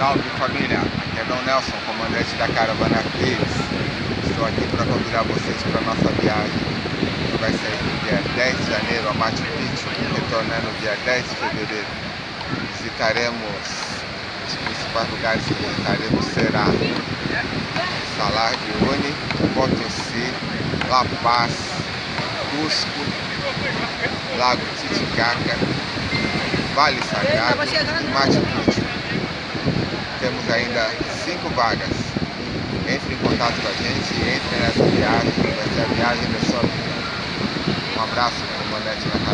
Salve família, aqui é Dom Nelson, comandante da caravana Cris. Estou aqui para convidar vocês para a nossa viagem, que vai ser dia 10 de janeiro a Machu Picchu, retornando dia 10 de fevereiro. Visitaremos os principais lugares que visitaremos será Salar de Uyuni, Potosí, La Paz, Cusco, Lago Titicaca, Vale Sagrado e Machu Picchu. Ainda cinco vagas. Entre em contato com a gente, entre nessa viagem, vai ser a viagem da sua vida. Um abraço, comandante da caravana.